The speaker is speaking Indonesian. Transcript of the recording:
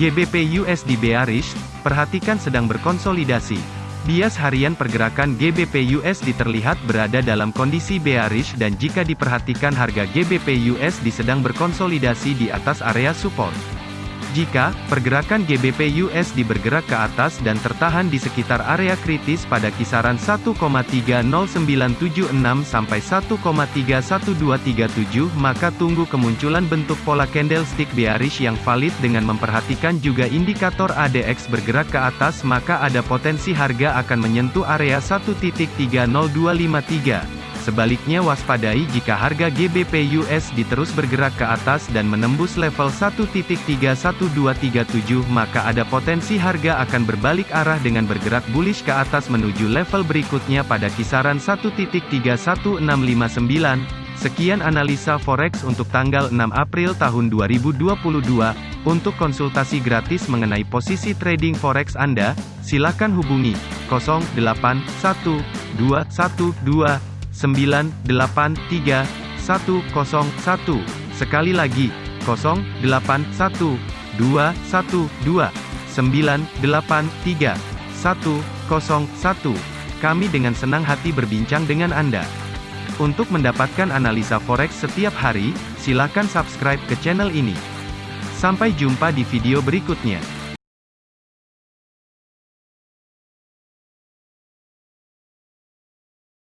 GBP USD bearish, perhatikan sedang berkonsolidasi. Bias harian pergerakan GBP USD terlihat berada dalam kondisi bearish dan jika diperhatikan harga GBP USD sedang berkonsolidasi di atas area support. Jika pergerakan GBP USD bergerak ke atas dan tertahan di sekitar area kritis pada kisaran 1,30976 sampai 1,31237, maka tunggu kemunculan bentuk pola candlestick bearish yang valid dengan memperhatikan juga indikator ADX bergerak ke atas maka ada potensi harga akan menyentuh area 1.30253. Sebaliknya waspadai jika harga GBP USD terus bergerak ke atas dan menembus level 1.31237 maka ada potensi harga akan berbalik arah dengan bergerak bullish ke atas menuju level berikutnya pada kisaran 1.31659. Sekian analisa forex untuk tanggal 6 April tahun 2022. Untuk konsultasi gratis mengenai posisi trading forex Anda, silakan hubungi 081212 983 101. Sekali lagi, 081 212 983 101. Kami dengan senang hati berbincang dengan Anda. Untuk mendapatkan analisa forex setiap hari, silakan subscribe ke channel ini. Sampai jumpa di video berikutnya.